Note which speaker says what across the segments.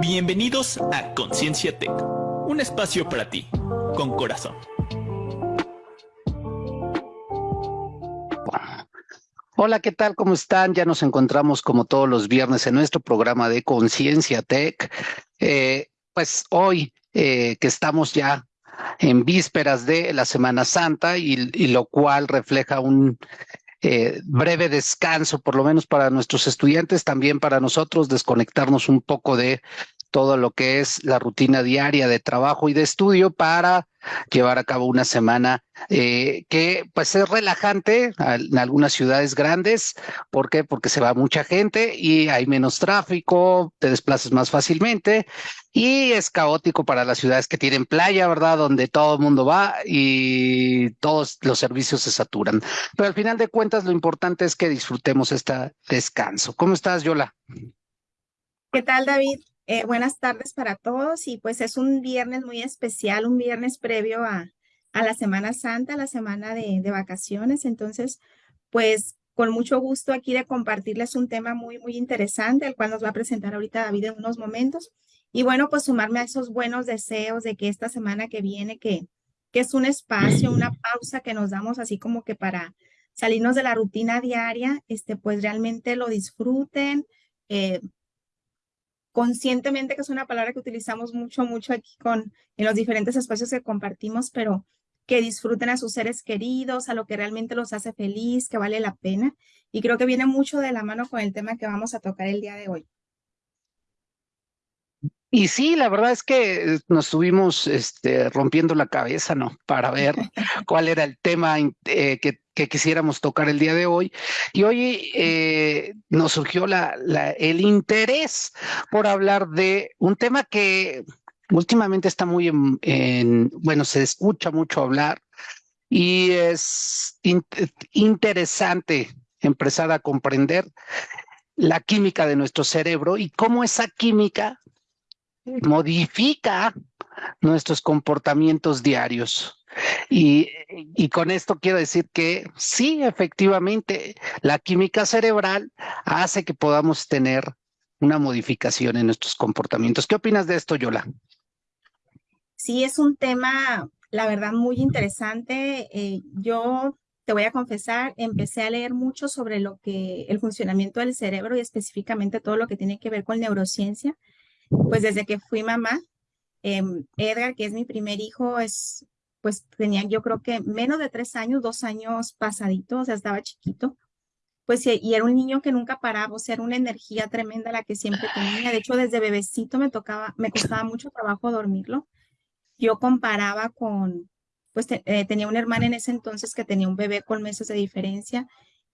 Speaker 1: Bienvenidos a Conciencia Tech, un espacio para ti, con corazón.
Speaker 2: Hola, ¿qué tal? ¿Cómo están? Ya nos encontramos como todos los viernes en nuestro programa de Conciencia Tech. Eh, pues hoy eh, que estamos ya en vísperas de la Semana Santa y, lo cual refleja un eh, breve descanso, por lo menos para nuestros estudiantes, también para nosotros, desconectarnos un poco de todo lo que es la rutina diaria de trabajo y de estudio para llevar a cabo una semana eh, que pues es relajante en algunas ciudades grandes. ¿Por qué? Porque se va mucha gente y hay menos tráfico, te desplazas más fácilmente y es caótico para las ciudades que tienen playa, ¿verdad? Donde todo el mundo va y todos los servicios se saturan. Pero al final de cuentas lo importante es que disfrutemos este descanso. ¿Cómo estás, Yola?
Speaker 3: ¿Qué tal, David? Eh, buenas tardes para todos y pues es un viernes muy especial, un viernes previo a, a la Semana Santa, la semana de, de, vacaciones. Entonces, pues con mucho gusto aquí de compartirles un tema muy, muy interesante, el cual nos va a presentar ahorita David en unos momentos. Y bueno, pues sumarme a esos buenos deseos de que esta semana que viene, que, que es un espacio, una pausa que nos damos así como que para salirnos de la rutina diaria, este, pues realmente lo disfruten, eh, conscientemente, que es una palabra que utilizamos mucho, mucho aquí con, en los diferentes espacios que compartimos, pero que disfruten a sus seres queridos, a lo que realmente los hace feliz, que vale la pena. Y creo que viene mucho de la mano con el tema que vamos a tocar el día de hoy.
Speaker 2: Y sí, la verdad es que nos estuvimos este, rompiendo la cabeza, ¿no? Para ver cuál era el tema eh, que, que, quisiéramos tocar el día de hoy. Y hoy eh, nos surgió la, la, el interés por hablar de un tema que últimamente está muy en, en bueno, se escucha mucho hablar y es in, interesante empezar a comprender la química de nuestro cerebro y cómo esa química modifica nuestros comportamientos diarios. Y, y, con esto quiero decir que sí, efectivamente, la química cerebral hace que podamos tener una modificación en nuestros comportamientos. ¿Qué opinas de esto, Yola?
Speaker 3: Sí, es un tema, la verdad, muy interesante. Eh, yo te voy a confesar, empecé a leer mucho sobre lo que el funcionamiento del cerebro y específicamente todo lo que tiene que ver con neurociencia pues desde que fui mamá, eh, Edgar, que es mi primer hijo, es, pues tenía yo creo que menos de tres años, dos años pasaditos, o sea, estaba chiquito. Pues y era un niño que nunca paraba, o sea, era una energía tremenda la que siempre tenía. De hecho, desde bebecito me tocaba, me costaba mucho trabajo dormirlo. Yo comparaba con, pues eh, tenía una hermana en ese entonces que tenía un bebé con meses de diferencia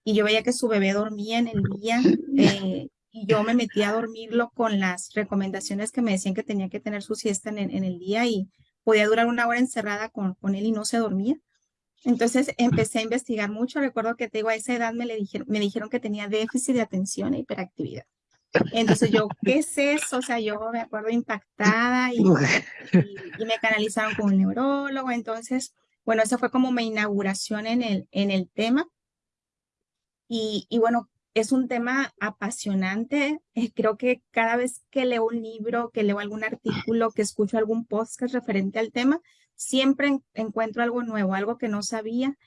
Speaker 3: y yo veía que su bebé dormía en el día, eh, yo me metí a dormirlo con las recomendaciones que me decían que tenía que tener su siesta en, el día y podía durar una hora encerrada con, con, él y no se dormía. Entonces empecé a investigar mucho. Recuerdo que te a esa edad me, le dijeron, me dijeron que tenía déficit de atención e hiperactividad. Entonces yo, ¿qué es eso? O sea, yo me acuerdo impactada y, y, y me canalizaron con un neurólogo. Entonces, bueno, esa fue como mi inauguración en el, en el tema. Y, y bueno, es un tema apasionante. Eh, creo que cada vez que leo un libro, que leo algún artículo, que escucho algún podcast referente al tema, siempre en encuentro algo nuevo, algo que no sabía,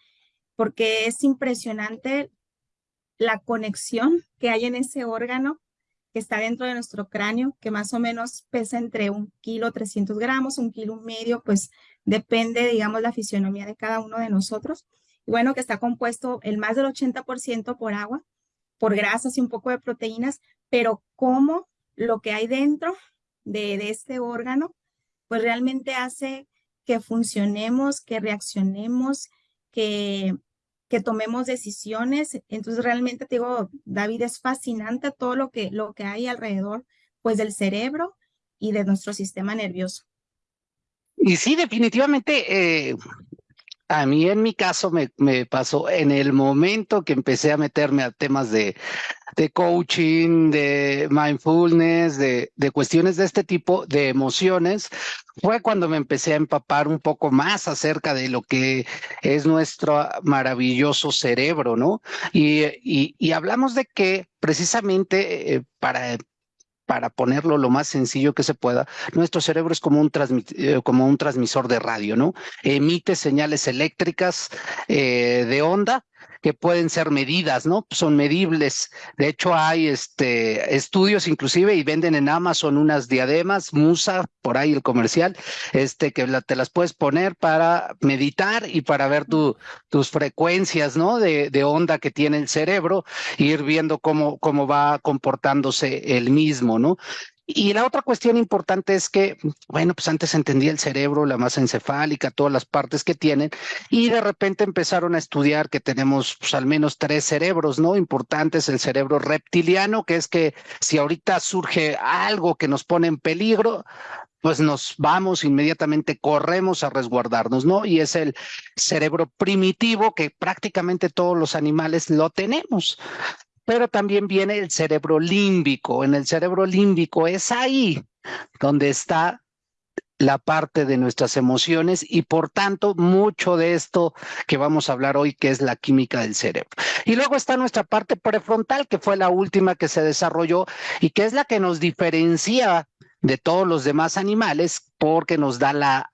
Speaker 3: porque es impresionante la conexión que hay en ese órgano que está dentro de nuestro cráneo, que más o menos pesa entre un kilo 300 gramos, un kilo y medio, pues depende, digamos, la fisionomía de cada uno de nosotros. Y bueno, que está compuesto el más del 80% por agua, por grasas y un poco de proteínas, pero cómo lo que hay dentro de, este órgano, pues realmente hace que funcionemos, que reaccionemos, que, que tomemos decisiones. Entonces realmente te digo, David, es fascinante todo lo que, lo que hay alrededor pues del cerebro y de nuestro sistema nervioso.
Speaker 2: Y sí, definitivamente, eh, a mí en mi caso me, pasó en el momento que empecé a meterme a temas de, de coaching, de mindfulness, de, de, cuestiones de este tipo, de emociones, fue cuando me empecé a empapar un poco más acerca de lo que es nuestro maravilloso cerebro, ¿no? Y, y, y hablamos de que precisamente eh, para para ponerlo lo más sencillo que se pueda, nuestro cerebro es como un, eh, como un transmisor de radio, ¿no? Emite señales eléctricas eh, de onda que pueden ser medidas, ¿no? Son medibles. De hecho, hay este, estudios inclusive y venden en Amazon unas diademas, Musa, por ahí el comercial, este, que te las puedes poner para meditar y para ver tu, tus frecuencias, ¿no? De, de onda que tiene el cerebro, ir viendo cómo, cómo va comportándose el mismo, ¿no? Y la otra cuestión importante es que, bueno, pues antes entendía el cerebro, la masa encefálica, todas las partes que tienen, y de repente empezaron a estudiar que tenemos pues, al menos tres cerebros, ¿no? Importantes, el cerebro reptiliano, que es que si ahorita surge algo que nos pone en peligro, pues nos vamos inmediatamente, corremos a resguardarnos, ¿no? Y es el cerebro primitivo que prácticamente todos los animales lo tenemos pero también viene el cerebro límbico. En el cerebro límbico es ahí donde está la parte de nuestras emociones y por tanto mucho de esto que vamos a hablar hoy que es la química del cerebro. Y luego está nuestra parte prefrontal que fue la última que se desarrolló y que es la que nos diferencia de todos los demás animales porque nos da la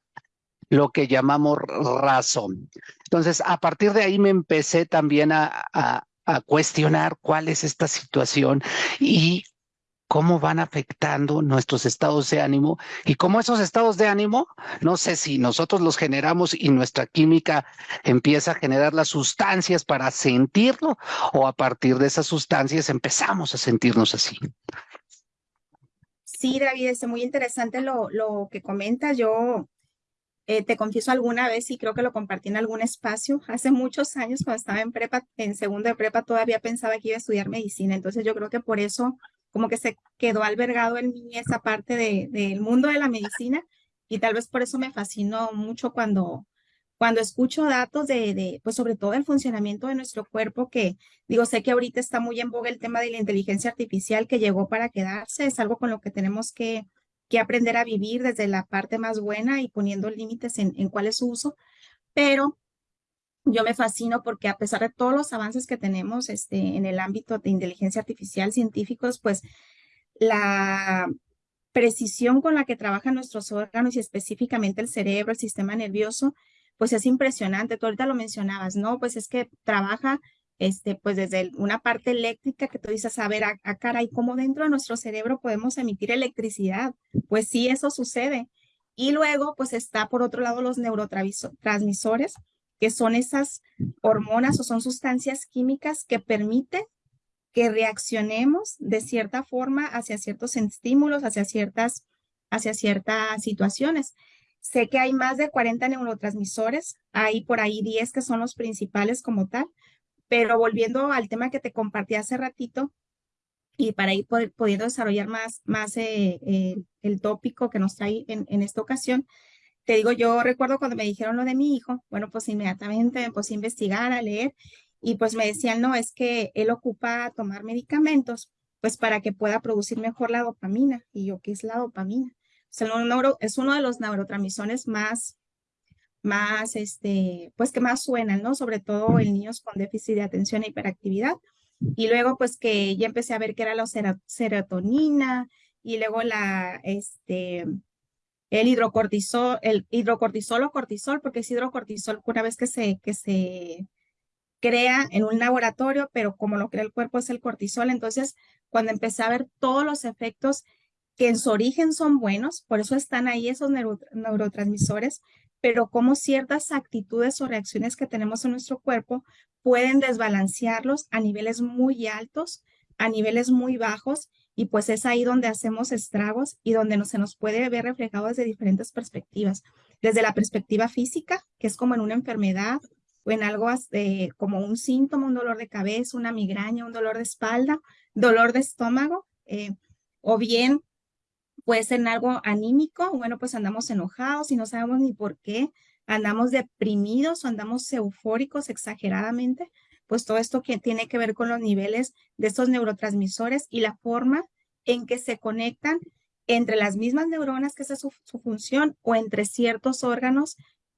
Speaker 2: lo que llamamos razón. Entonces, a partir de ahí me empecé también a, a cuestionar cuál es esta situación y cómo van afectando nuestros estados de ánimo y cómo esos estados de ánimo, no sé si nosotros los generamos y nuestra química empieza a generar las sustancias para sentirlo o a partir de esas sustancias empezamos a sentirnos así.
Speaker 3: Sí, David, es muy interesante lo, lo que comentas. Yo eh, te confieso alguna vez y creo que lo compartí en algún espacio. Hace muchos años, cuando estaba en prepa, en segundo de prepa, todavía pensaba que iba a estudiar medicina. Entonces yo creo que por eso como que se quedó albergado en mí esa parte de, del mundo de la medicina y tal vez por eso me fascinó mucho cuando, cuando escucho datos de, de, pues sobre todo el funcionamiento de nuestro cuerpo, que digo, sé que ahorita está muy en boga el tema de la inteligencia artificial que llegó para quedarse, es algo con lo que tenemos que que aprender a vivir desde la parte más buena y poniendo límites en, cuál es su uso, pero yo me fascino porque a pesar de todos los avances que tenemos este, en el ámbito de inteligencia artificial científicos, pues la precisión con la que trabajan nuestros órganos y específicamente el cerebro, el sistema nervioso, pues es impresionante. Tú ahorita lo mencionabas, ¿no? Pues es que trabaja este, pues desde una parte eléctrica que tú dices, a ver, a, cara, ¿y cómo dentro de nuestro cerebro podemos emitir electricidad? Pues sí, eso sucede. Y luego, pues está por otro lado los neurotransmisores, que son esas hormonas o son sustancias químicas que permiten que reaccionemos de cierta forma hacia ciertos estímulos, hacia ciertas, hacia ciertas situaciones. Sé que hay más de 40 neurotransmisores, hay por ahí 10 que son los principales como tal, pero volviendo al tema que te compartí hace ratito, y para ir pudiendo desarrollar más, más eh, eh, el tópico que nos trae en, en, esta ocasión, te digo, yo recuerdo cuando me dijeron lo de mi hijo, bueno, pues inmediatamente me puse a investigar, a leer, y pues me decían, no, es que él ocupa tomar medicamentos, pues para que pueda producir mejor la dopamina. Y yo, ¿qué es la dopamina? Es uno de los neurotransmisores más más, este, pues que más suenan, ¿no? Sobre todo en niños con déficit de atención e hiperactividad. Y luego, pues que ya empecé a ver que era la serotonina y luego la, este, el hidrocortisol, el hidrocortisol o cortisol, porque es hidrocortisol una vez que se, que se crea en un laboratorio, pero como lo crea el cuerpo es el cortisol. Entonces, cuando empecé a ver todos los efectos que en su origen son buenos, por eso están ahí esos neurotransmisores, pero cómo ciertas actitudes o reacciones que tenemos en nuestro cuerpo pueden desbalancearlos a niveles muy altos, a niveles muy bajos, y pues es ahí donde hacemos estragos y donde no, se nos puede ver reflejado desde diferentes perspectivas. Desde la perspectiva física, que es como en una enfermedad o en algo eh, como un síntoma, un dolor de cabeza, una migraña, un dolor de espalda, dolor de estómago, eh, o bien puede ser en algo anímico, bueno, pues andamos enojados y no sabemos ni por qué, andamos deprimidos o andamos eufóricos exageradamente, pues todo esto que tiene que ver con los niveles de estos neurotransmisores y la forma en que se conectan entre las mismas neuronas, que esa es su, función, o entre ciertos órganos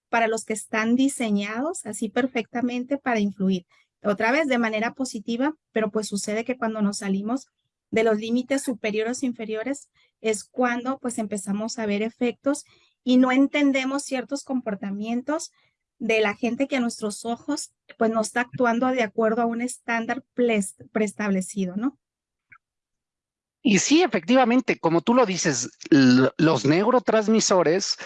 Speaker 3: para los que están diseñados así perfectamente para influir. Otra vez de manera positiva, pero pues sucede que cuando nos salimos de los límites superiores e inferiores, es cuando pues empezamos a ver efectos y no entendemos ciertos comportamientos de la gente que a nuestros ojos pues no está actuando de acuerdo a un estándar preestablecido, ¿no?
Speaker 2: Y sí, efectivamente, como tú lo dices, los neurotransmisores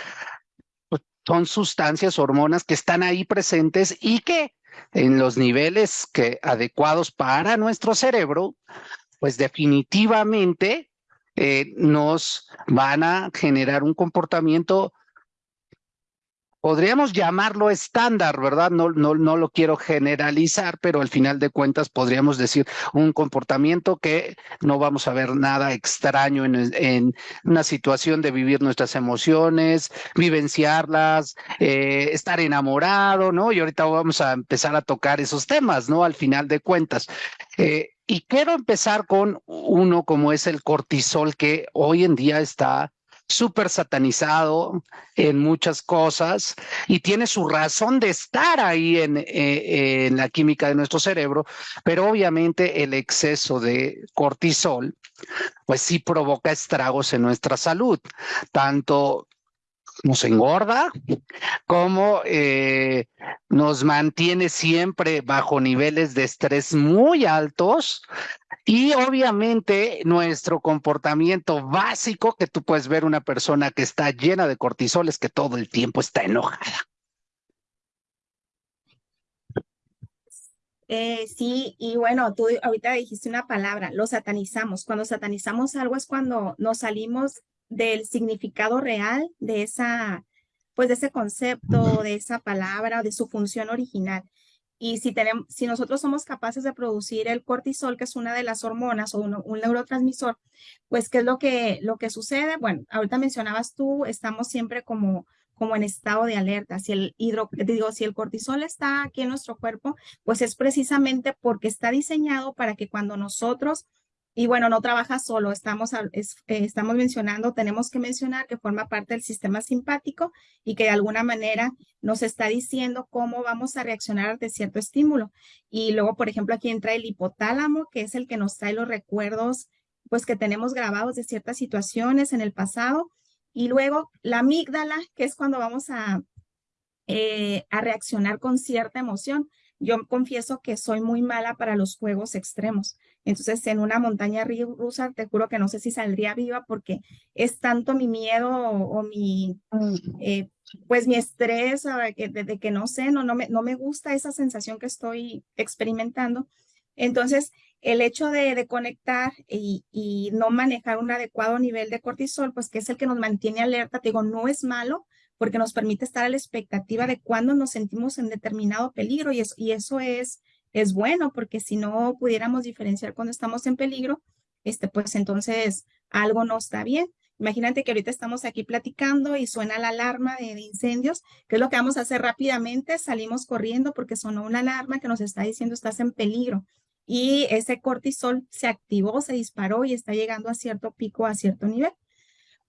Speaker 2: pues, son sustancias, hormonas que están ahí presentes y que en los niveles que adecuados para nuestro cerebro, pues definitivamente eh, nos van a generar un comportamiento podríamos llamarlo estándar, ¿verdad? No, no, no lo quiero generalizar, pero al final de cuentas podríamos decir un comportamiento que no vamos a ver nada extraño en, en una situación de vivir nuestras emociones, vivenciarlas, eh, estar enamorado, ¿no? Y ahorita vamos a empezar a tocar esos temas, ¿no? Al final de cuentas. Eh, y quiero empezar con uno como es el cortisol, que hoy en día está súper satanizado en muchas cosas y tiene su razón de estar ahí en, eh, en la química de nuestro cerebro, pero obviamente el exceso de cortisol, pues sí provoca estragos en nuestra salud, tanto nos engorda, como eh, nos mantiene siempre bajo niveles de estrés muy altos y obviamente nuestro comportamiento básico que tú puedes ver una persona que está llena de cortisol es que todo el tiempo está enojada.
Speaker 3: Eh, sí, y bueno, tú ahorita dijiste una palabra, lo satanizamos. Cuando satanizamos algo es cuando nos salimos del significado real de esa, pues de ese concepto, de esa palabra, de su función original. Y si, tenemos, si nosotros somos capaces de producir el cortisol, que es una de las hormonas o un, neurotransmisor, pues ¿qué es lo que, lo que sucede? Bueno, ahorita mencionabas tú, estamos siempre como, como en estado de alerta. Si el hidro, digo, si el cortisol está aquí en nuestro cuerpo, pues es precisamente porque está diseñado para que cuando nosotros y bueno, no trabaja solo, estamos, eh, estamos mencionando, tenemos que mencionar que forma parte del sistema simpático y que de alguna manera nos está diciendo cómo vamos a reaccionar ante cierto estímulo. Y luego, por ejemplo, aquí entra el hipotálamo, que es el que nos trae los recuerdos pues que tenemos grabados de ciertas situaciones en el pasado. Y luego la amígdala, que es cuando vamos a, eh, a reaccionar con cierta emoción. Yo confieso que soy muy mala para los juegos extremos. Entonces, en una montaña rusa, te juro que no sé si saldría viva porque es tanto mi miedo o, mi, eh, pues mi estrés de que, de, que no sé, no, no, me, no me gusta esa sensación que estoy experimentando. Entonces, el hecho de, de conectar y, no manejar un adecuado nivel de cortisol, pues que es el que nos mantiene alerta, te digo, no es malo, porque nos permite estar a la expectativa de cuándo nos sentimos en determinado peligro y y eso es, es bueno, porque si no pudiéramos diferenciar cuando estamos en peligro, este, pues entonces algo no está bien. Imagínate que ahorita estamos aquí platicando y suena la alarma de, incendios. ¿Qué es lo que vamos a hacer rápidamente? Salimos corriendo porque sonó una alarma que nos está diciendo estás en peligro. Y ese cortisol se activó, se disparó y está llegando a cierto pico, a cierto nivel.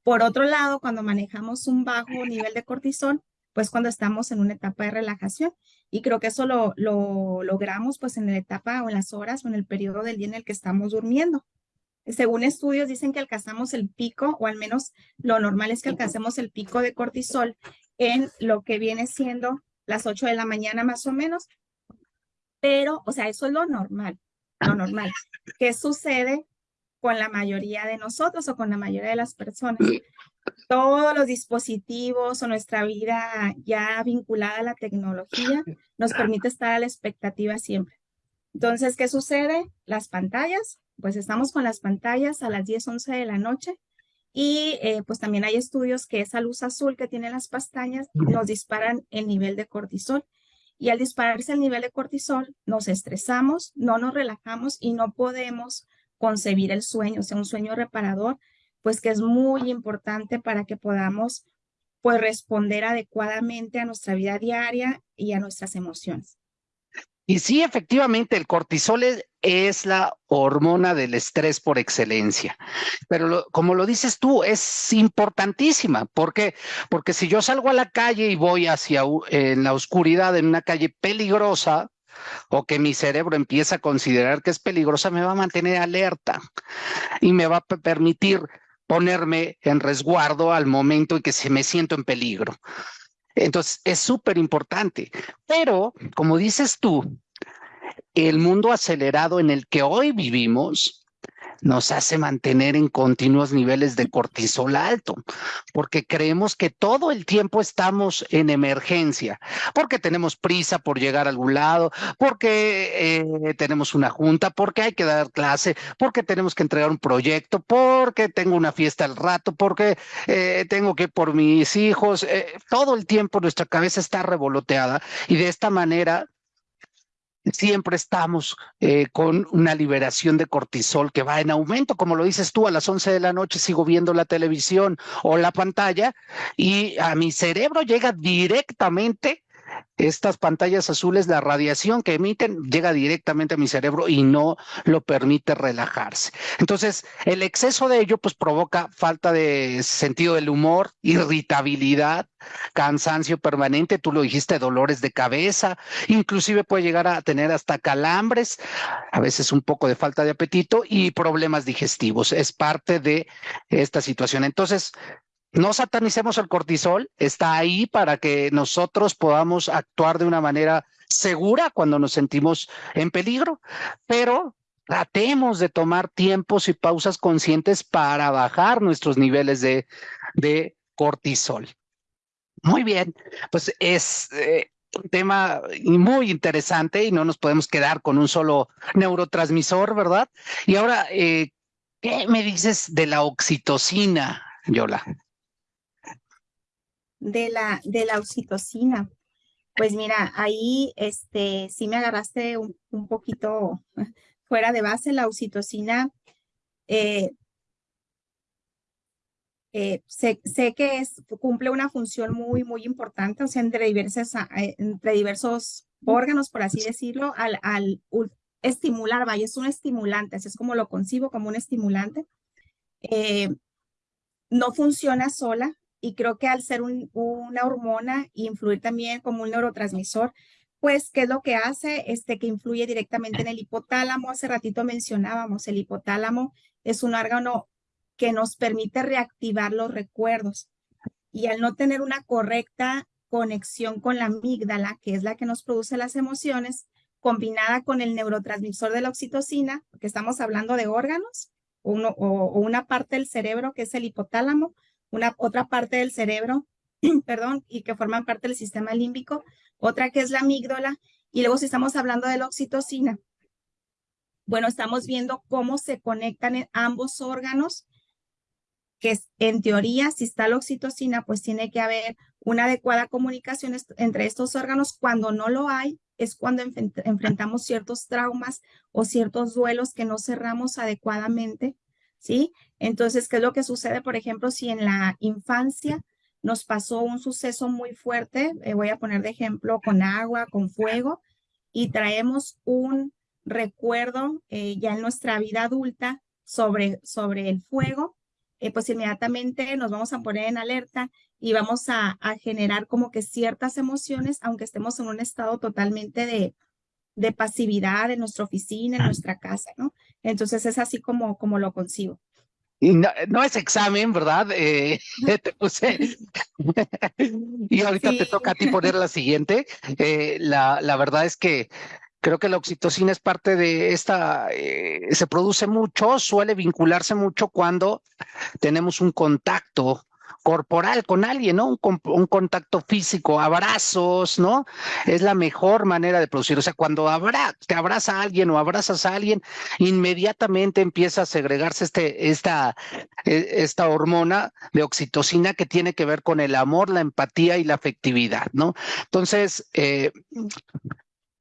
Speaker 3: Por otro lado, cuando manejamos un bajo nivel de cortisol, pues cuando estamos en una etapa de relajación. Y creo que eso lo, lo logramos pues en la etapa o en las horas o en el periodo del día en el que estamos durmiendo. Según estudios dicen que alcanzamos el pico, o al menos lo normal es que alcancemos el pico de cortisol en lo que viene siendo las 8 de la mañana más o menos. Pero, o sea, eso es lo normal, lo normal. ¿Qué sucede con la mayoría de nosotros o con la mayoría de las personas. Todos los dispositivos o nuestra vida ya vinculada a la tecnología nos permite estar a la expectativa siempre. Entonces, ¿qué sucede? Las pantallas, pues estamos con las pantallas a las 10, 11 de la noche y eh, pues también hay estudios que esa luz azul que tienen las pestañas nos disparan el nivel de cortisol. Y al dispararse el nivel de cortisol, nos estresamos, no nos relajamos y no podemos concebir el sueño, o sea, un sueño reparador, pues que es muy importante para que podamos pues responder adecuadamente a nuestra vida diaria y a nuestras emociones.
Speaker 2: Y sí, efectivamente, el cortisol es, la hormona del estrés por excelencia. Pero como lo dices tú, es importantísima. ¿Por qué? Porque si yo salgo a la calle y voy hacia en la oscuridad, en una calle peligrosa, o que mi cerebro empieza a considerar que es peligrosa, me va a mantener alerta y me va a permitir ponerme en resguardo al momento en que se me siento en peligro. Entonces, es súper importante. Pero, como dices tú, el mundo acelerado en el que hoy vivimos nos hace mantener en continuos niveles de cortisol alto, porque creemos que todo el tiempo estamos en emergencia, porque tenemos prisa por llegar a algún lado, porque eh, tenemos una junta, porque hay que dar clase, porque tenemos que entregar un proyecto, porque tengo una fiesta al rato, porque eh, tengo que ir por mis hijos. Eh, todo el tiempo nuestra cabeza está revoloteada y de esta manera siempre estamos eh, con una liberación de cortisol que va en aumento, como lo dices tú, a las 11 de la noche sigo viendo la televisión o la pantalla y a mi cerebro llega directamente estas pantallas azules, la radiación que emiten llega directamente a mi cerebro y no lo permite relajarse. Entonces, el exceso de ello pues provoca falta de sentido del humor, irritabilidad, cansancio permanente, tú lo dijiste, dolores de cabeza, inclusive puede llegar a tener hasta calambres, a veces un poco de falta de apetito y problemas digestivos. Es parte de esta situación. Entonces, no satanicemos el cortisol, está ahí para que nosotros podamos actuar de una manera segura cuando nos sentimos en peligro, pero tratemos de tomar tiempos y pausas conscientes para bajar nuestros niveles de, de cortisol. Muy bien, pues es eh, un tema muy interesante y no nos podemos quedar con un solo neurotransmisor, ¿verdad? Y ahora, eh, ¿qué me dices de la oxitocina, Yola?
Speaker 3: De la, de la oxitocina. Pues mira, ahí este, sí me agarraste un, poquito fuera de base. La oxitocina, eh, eh, sé, que cumple una función muy, muy importante, o sea, entre, diversas, eh, entre diversos órganos, por así decirlo, al, al estimular, vaya, es un estimulante, así es como lo concibo, como un estimulante. no funciona sola, y creo que al ser una hormona y influir también como un neurotransmisor, pues, ¿qué es lo que hace? Este, que influye directamente en el hipotálamo. Hace ratito mencionábamos, el hipotálamo es un órgano que nos permite reactivar los recuerdos. Y al no tener una correcta conexión con la amígdala, que es la que nos produce las emociones, combinada con el neurotransmisor de la oxitocina, porque estamos hablando de órganos, o una parte del cerebro que es el hipotálamo, una otra parte del cerebro, perdón, y que forman parte del sistema límbico, otra que es la amígdala, y luego si estamos hablando de la oxitocina, bueno, estamos viendo cómo se conectan ambos órganos, que en teoría, si está la oxitocina, pues tiene que haber una adecuada comunicación entre estos órganos. Cuando no lo hay, es cuando enfrentamos ciertos traumas o ciertos duelos que no cerramos adecuadamente ¿sí? Entonces, ¿qué es lo que sucede, por ejemplo, si en la infancia nos pasó un suceso muy fuerte, eh, voy a poner de ejemplo con agua, con fuego, y traemos un recuerdo eh, ya en nuestra vida adulta sobre, sobre el fuego, eh, pues inmediatamente nos vamos a poner en alerta y vamos a, a, generar como que ciertas emociones, aunque estemos en un estado totalmente de, de pasividad en nuestra oficina, en nuestra casa, ¿no? Entonces es así como, como lo concibo.
Speaker 2: Y no, es examen, ¿verdad? Eh, te puse. y ahorita te toca a ti poner la siguiente. Eh, la, la verdad es que creo que la oxitocina es parte de esta, eh, se produce mucho, suele vincularse mucho cuando tenemos un contacto corporal con alguien, ¿no? Un, contacto físico, abrazos, ¿no? Es la mejor manera de producir. O sea, cuando te abraza a alguien o abrazas a alguien, inmediatamente empieza a segregarse este, esta, e, esta hormona de oxitocina que tiene que ver con el amor, la empatía y la afectividad, ¿no? Entonces, eh,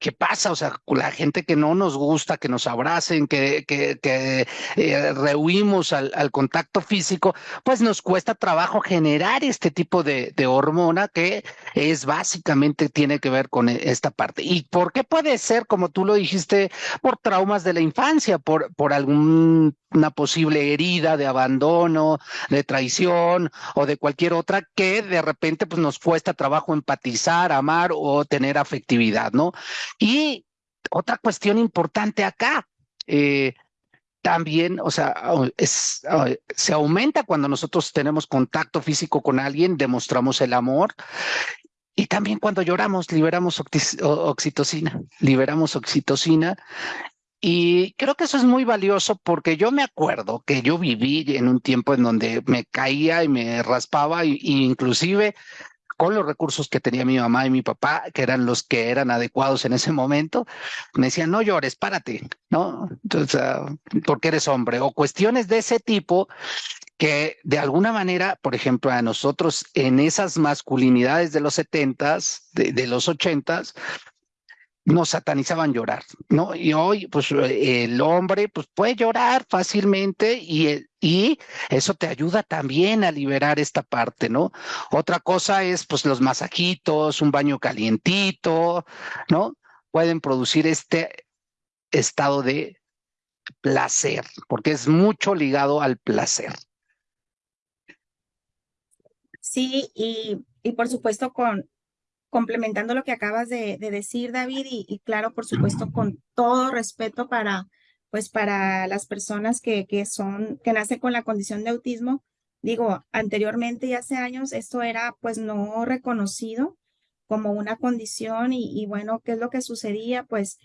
Speaker 2: ¿qué pasa? O sea, la gente que no nos gusta, que nos abracen, que, que, que eh, rehuimos al, al, contacto físico, pues nos cuesta trabajo generar este tipo de, de, hormona que es básicamente tiene que ver con esta parte. ¿Y por qué puede ser, como tú lo dijiste, por traumas de la infancia, por, por alguna posible herida de abandono, de traición o de cualquier otra que de repente pues nos cuesta trabajo empatizar, amar o tener afectividad, ¿no? Y otra cuestión importante acá. Eh, también, o sea, se aumenta cuando nosotros tenemos contacto físico con alguien, demostramos el amor. Y también cuando lloramos, liberamos oxitocina, liberamos oxitocina. Y creo que eso es muy valioso porque yo me acuerdo que yo viví en un tiempo en donde me caía y me raspaba y inclusive con los recursos que tenía mi mamá y mi papá, que eran los que eran adecuados en ese momento, me decían, no llores, párate, ¿no? Entonces, ah, porque eres hombre, o cuestiones de ese tipo que de alguna manera, por ejemplo, a nosotros en esas masculinidades de los setentas, de, de los ochentas, nos satanizaban llorar, ¿no? Y hoy, pues el hombre, pues puede llorar fácilmente y, y eso te ayuda también a liberar esta parte, ¿no? Otra cosa es, pues los masajitos, un baño calientito, ¿no? Pueden producir este estado de placer, porque es mucho ligado al placer.
Speaker 3: Sí, y, y por supuesto con, complementando lo que acabas de, decir, David, y, claro, por supuesto, con todo respeto para, pues, para las personas que, que son, que nacen con la condición de autismo. Digo, anteriormente y hace años esto era pues no reconocido como una condición y, bueno, ¿qué es lo que sucedía? Pues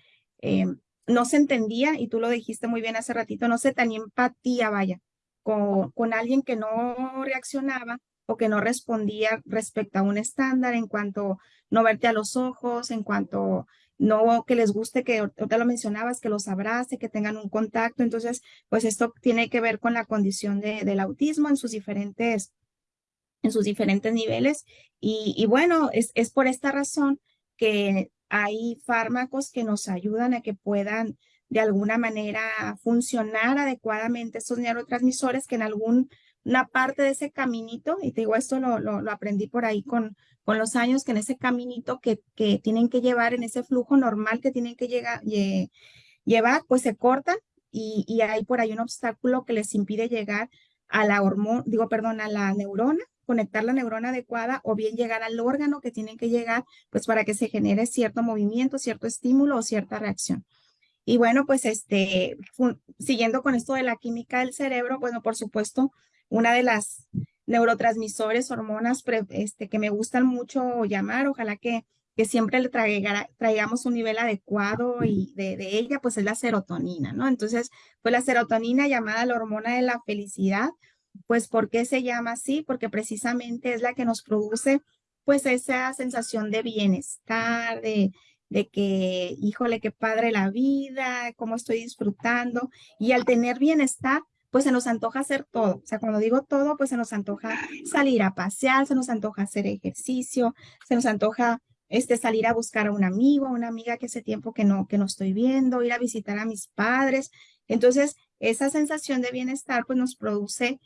Speaker 3: eh, no se entendía, y tú lo dijiste muy bien hace ratito, no se tenía empatía, vaya, con, con alguien que no reaccionaba o que no respondía respecto a un estándar en cuanto no verte a los ojos, en cuanto no que les guste que te lo mencionabas, que los abrace, que tengan un contacto. Entonces, pues esto tiene que ver con la condición de, del autismo en sus diferentes, en sus diferentes niveles. Y, y bueno, es, es por esta razón que hay fármacos que nos ayudan a que puedan de alguna manera funcionar adecuadamente estos neurotransmisores que en algún una parte de ese caminito, y te digo, esto lo, lo, aprendí por ahí con, con los años, que en ese caminito que, que tienen que llevar, en ese flujo normal que tienen que llevar, pues se cortan y, y, hay por ahí un obstáculo que les impide llegar a la hormona, digo, perdón, a la neurona, conectar la neurona adecuada o bien llegar al órgano que tienen que llegar, pues para que se genere cierto movimiento, cierto estímulo o cierta reacción. Y bueno, pues este, siguiendo con esto de la química del cerebro, bueno, por supuesto, una de las neurotransmisores, hormonas este, que me gustan mucho llamar, ojalá que, que siempre le traigamos un nivel adecuado y de, de, ella, pues es la serotonina, ¿no? Entonces, pues la serotonina llamada la hormona de la felicidad, pues ¿por qué se llama así? Porque precisamente es la que nos produce pues esa sensación de bienestar, de, de que, híjole, qué padre la vida, cómo estoy disfrutando. Y al tener bienestar, pues se nos antoja hacer todo. O sea, cuando digo todo, pues se nos antoja salir a pasear, se nos antoja hacer ejercicio, se nos antoja este, salir a buscar a un amigo, a una amiga que hace tiempo que no, que no estoy viendo, ir a visitar a mis padres. Entonces, esa sensación de bienestar, pues nos produce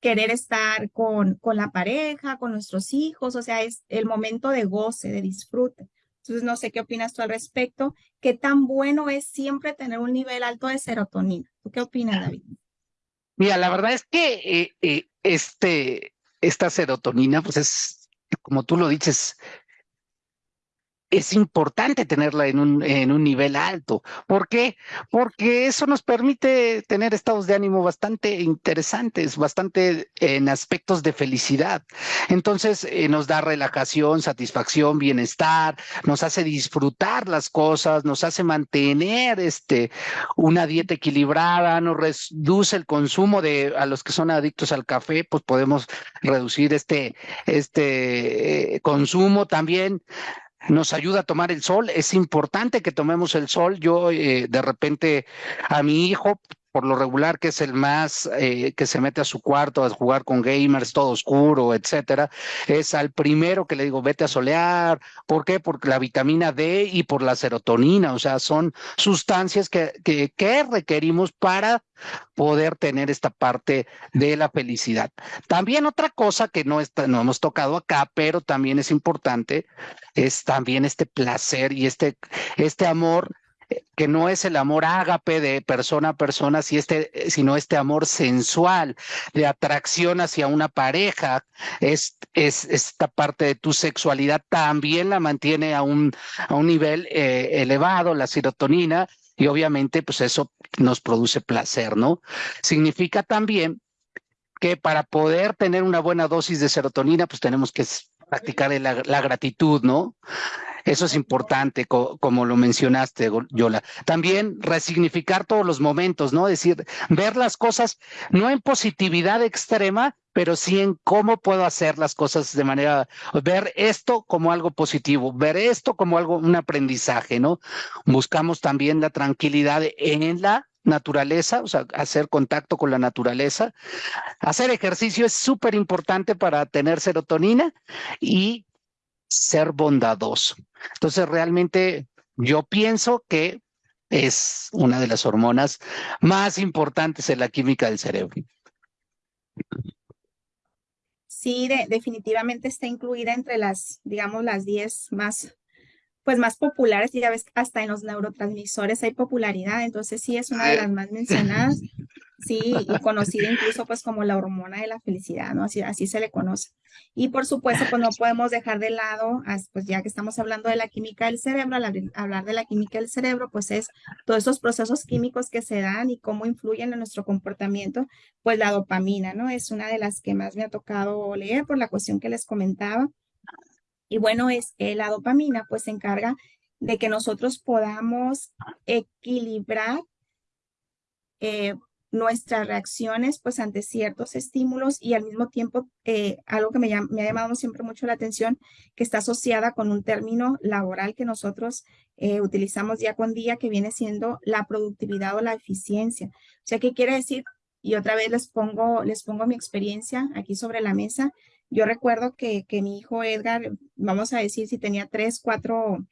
Speaker 3: querer estar con, con la pareja, con nuestros hijos, o sea, es el momento de goce, de disfrute. Entonces, no sé qué opinas tú al respecto. ¿Qué tan bueno es siempre tener un nivel alto de serotonina? ¿Tú qué opinas, David?
Speaker 2: Mira, la verdad es que eh, eh, este, esta serotonina, pues es, como tú lo dices, es importante tenerla en un, en un nivel alto. ¿Por qué? Porque eso nos permite tener estados de ánimo bastante interesantes, bastante en aspectos de felicidad. Entonces eh, nos da relajación, satisfacción, bienestar, nos hace disfrutar las cosas, nos hace mantener este, una dieta equilibrada, nos reduce el consumo de, a los que son adictos al café, pues podemos reducir este, este eh, consumo también nos ayuda a tomar el sol. Es importante que tomemos el sol. Yo eh, de repente a mi hijo por lo regular, que es el más eh, que se mete a su cuarto a jugar con gamers, todo oscuro, etcétera, es al primero que le digo, vete a solear. ¿Por qué? Por la vitamina D y por la serotonina. O sea, son sustancias que, que, que requerimos para poder tener esta parte de la felicidad. También otra cosa que no, está, no hemos tocado acá, pero también es importante, es también este placer y este, este amor que no es el amor ágape de persona a persona, este, sino este amor sensual, de atracción hacia una pareja, es, es esta parte de tu sexualidad también la mantiene a un, a un nivel eh, elevado, la serotonina, y obviamente pues eso nos produce placer, ¿no? Significa también que para poder tener una buena dosis de serotonina, pues tenemos que practicar la, la gratitud, ¿no? Eso es importante, como lo mencionaste, Yola. También resignificar todos los momentos, ¿no? Es decir, ver las cosas no en positividad extrema, pero sí en cómo puedo hacer las cosas de manera, ver esto como algo positivo, ver esto como algo, un aprendizaje, ¿no? Buscamos también la tranquilidad en la naturaleza, o sea, hacer contacto con la naturaleza. Hacer ejercicio es súper importante para tener serotonina y ser bondadoso. Entonces, realmente yo pienso que es una de las hormonas más importantes en la química del cerebro.
Speaker 3: Sí, definitivamente está incluida entre las, digamos, las 10 más, pues más populares, y ya ves, hasta en los neurotransmisores hay popularidad, entonces sí es una de las más mencionadas. Sí, y conocida incluso pues como la hormona de la felicidad, ¿no? Así, así se le conoce. Y por supuesto, pues no podemos dejar de lado, pues ya que estamos hablando de la química del cerebro, al hablar de la química del cerebro, pues es todos esos procesos químicos que se dan y cómo influyen en nuestro comportamiento, pues la dopamina, ¿no? Es una de las que más me ha tocado leer por la cuestión que les comentaba. Y bueno, es eh, la dopamina, pues se encarga de que nosotros podamos equilibrar eh, nuestras reacciones pues ante ciertos estímulos y al mismo tiempo eh, algo que me, ha llamado siempre mucho la atención que está asociada con un término laboral que nosotros eh, utilizamos día con día que viene siendo la productividad o la eficiencia. O sea, ¿qué quiere decir? Y otra vez les pongo, les pongo mi experiencia aquí sobre la mesa. Yo recuerdo que, que mi hijo Edgar, vamos a decir, si tenía tres, cuatro,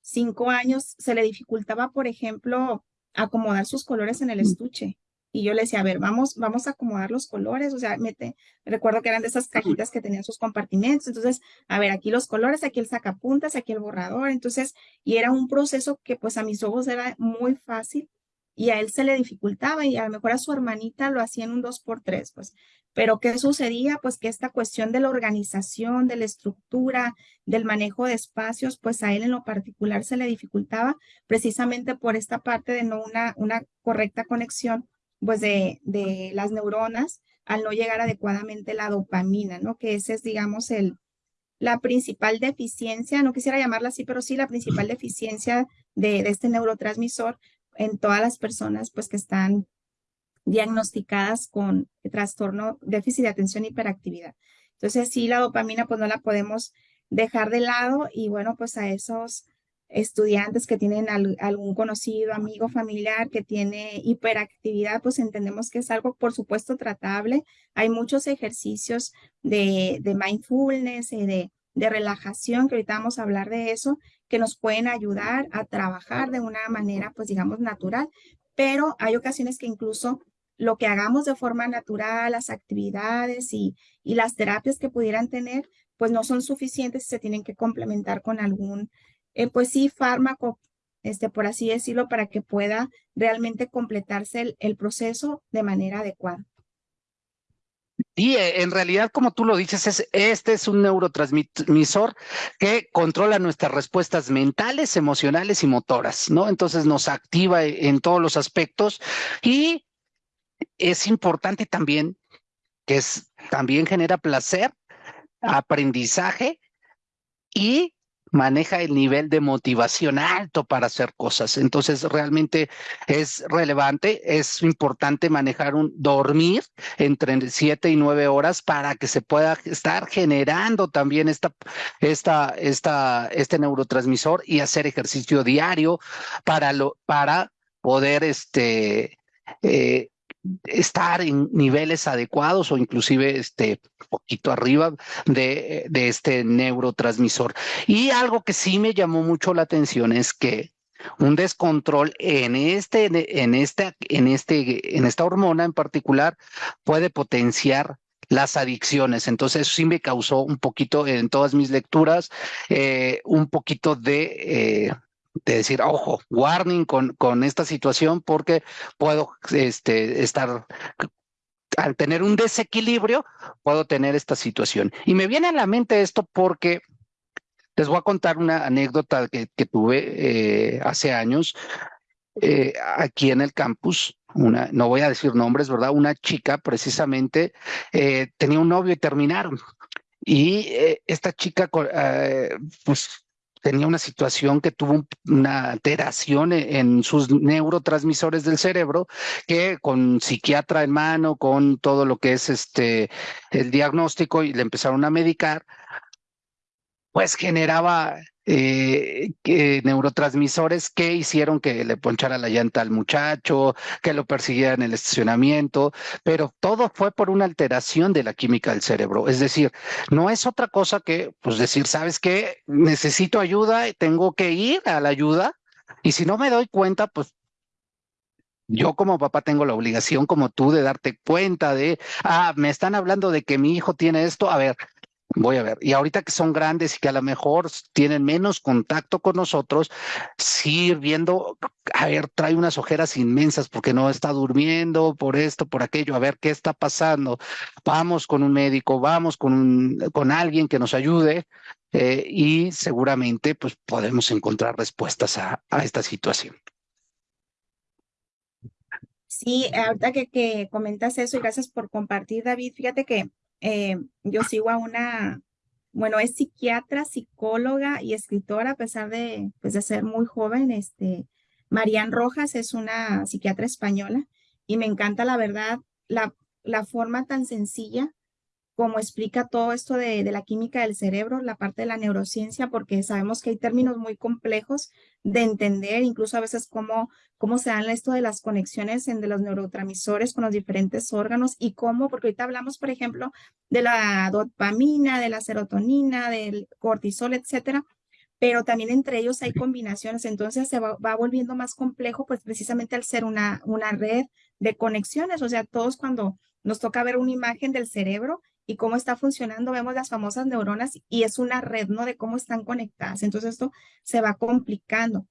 Speaker 3: cinco años, se le dificultaba, por ejemplo, acomodar sus colores en el estuche. Y yo le decía, a ver, vamos, vamos a acomodar los colores, o sea, mete, recuerdo que eran de esas cajitas que tenían sus compartimentos, entonces, a ver, aquí los colores, aquí el sacapuntas, aquí el borrador, entonces, y era un proceso que pues a mis ojos era muy fácil y a él se le dificultaba y a lo mejor a su hermanita lo hacía en un dos por tres, pues, pero ¿qué sucedía? Pues que esta cuestión de la organización, de la estructura, del manejo de espacios, pues a él en lo particular se le dificultaba precisamente por esta parte de no una, una correcta conexión pues de, de las neuronas al no llegar adecuadamente la dopamina, ¿no? Que ese es, digamos, el, la principal deficiencia, no quisiera llamarla así, pero sí la principal deficiencia de, de, este neurotransmisor en todas las personas pues que están diagnosticadas con trastorno déficit de atención y hiperactividad. Entonces sí, la dopamina pues no la podemos dejar de lado y bueno, pues a esos estudiantes que tienen algún conocido, amigo, familiar que tiene hiperactividad, pues entendemos que es algo, por supuesto, tratable. Hay muchos ejercicios de, de mindfulness y de, de relajación, que ahorita vamos a hablar de eso, que nos pueden ayudar a trabajar de una manera, pues digamos, natural. Pero hay ocasiones que incluso lo que hagamos de forma natural, las actividades y, y las terapias que pudieran tener, pues no son suficientes y se tienen que complementar con algún eh, pues sí, fármaco, este, por así decirlo, para que pueda realmente completarse el, proceso de manera adecuada.
Speaker 2: Y eh, en realidad, como tú lo dices, es, este es un neurotransmisor que controla nuestras respuestas mentales, emocionales y motoras, ¿no? Entonces nos activa en todos los aspectos y es importante también que es, también genera placer, aprendizaje y maneja el nivel de motivación alto para hacer cosas. Entonces, realmente es relevante, es importante manejar un dormir entre siete y nueve horas para que se pueda estar generando también esta, esta, esta, este neurotransmisor y hacer ejercicio diario para, lo, para poder este, eh, estar en niveles adecuados o inclusive este poquito arriba de, este neurotransmisor. Y algo que sí me llamó mucho la atención es que un descontrol en este, en esta, en este, en esta hormona en particular puede potenciar las adicciones. Entonces sí me causó un poquito en todas mis lecturas, eh, un poquito de, eh, de decir, ojo, warning con, con esta situación porque puedo este, estar al tener un desequilibrio, puedo tener esta situación. Y me viene a la mente esto porque les voy a contar una anécdota que, tuve eh, hace años eh, aquí en el campus. Una, no voy a decir nombres, ¿verdad? Una chica precisamente eh, tenía un novio y terminaron. Y esta chica, pues tenía una situación que tuvo una alteración e, en sus neurotransmisores del cerebro que con psiquiatra en mano, con todo lo que es este el diagnóstico y le empezaron a medicar, pues generaba eh, neurotransmisores que hicieron que le ponchara la llanta al muchacho, que lo persiguiera en el estacionamiento, pero todo fue por una alteración de la química del cerebro. Es decir, no es otra cosa que, pues decir, ¿sabes qué? Necesito ayuda, tengo que ir a la ayuda, y si no me doy cuenta, pues yo como papá tengo la obligación como tú de darte cuenta de, ah, me están hablando de que mi hijo tiene esto, a ver, Voy a ver. Y ahorita que son grandes y que a lo mejor tienen menos contacto con nosotros, sí viendo, a ver, trae unas ojeras inmensas porque no está durmiendo por esto, por aquello, a ver qué está pasando. Vamos con un médico, vamos con, con alguien que nos ayude eh, y seguramente pues podemos encontrar respuestas a, a esta situación.
Speaker 3: Sí, ahorita que, que comentas eso y gracias por compartir, David. Fíjate que eh, yo sigo a una, bueno, es psiquiatra, psicóloga y escritora, a pesar de, pues, de ser muy joven. Este, Marian Rojas es una psiquiatra española y me encanta, la verdad, la, la forma tan sencilla como explica todo esto de, la química del cerebro, la parte de la neurociencia, porque sabemos que hay términos muy complejos de entender, incluso a veces cómo, cómo se dan esto de las conexiones entre los neurotransmisores con los diferentes órganos y cómo, porque ahorita hablamos, por ejemplo, de la dopamina, de la serotonina, del cortisol, etcétera, pero también entre ellos hay combinaciones, entonces se va, va, volviendo más complejo, pues precisamente al ser una, una red de conexiones, o sea, todos cuando nos toca ver una imagen del cerebro, y cómo está funcionando, vemos las famosas neuronas y es una red, ¿no? De cómo están conectadas. Entonces esto se va complicando.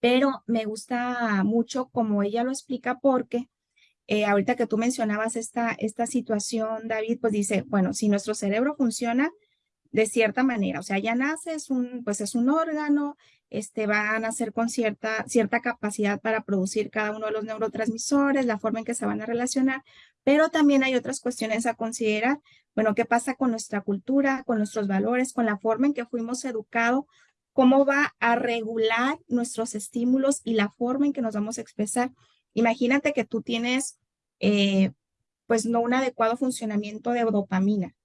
Speaker 3: Pero me gusta mucho como ella lo explica porque eh, ahorita que tú mencionabas esta, esta situación, David, pues dice, bueno, si nuestro cerebro funciona de cierta manera, o sea, ya nace, es un, pues es un órgano, este, va a nacer con cierta, cierta capacidad para producir cada uno de los neurotransmisores, la forma en que se van a relacionar, pero también hay otras cuestiones a considerar. Bueno, ¿qué pasa con nuestra cultura, con nuestros valores, con la forma en que fuimos educados? ¿Cómo va a regular nuestros estímulos y la forma en que nos vamos a expresar? Imagínate que tú tienes, eh, pues, no un adecuado funcionamiento de dopamina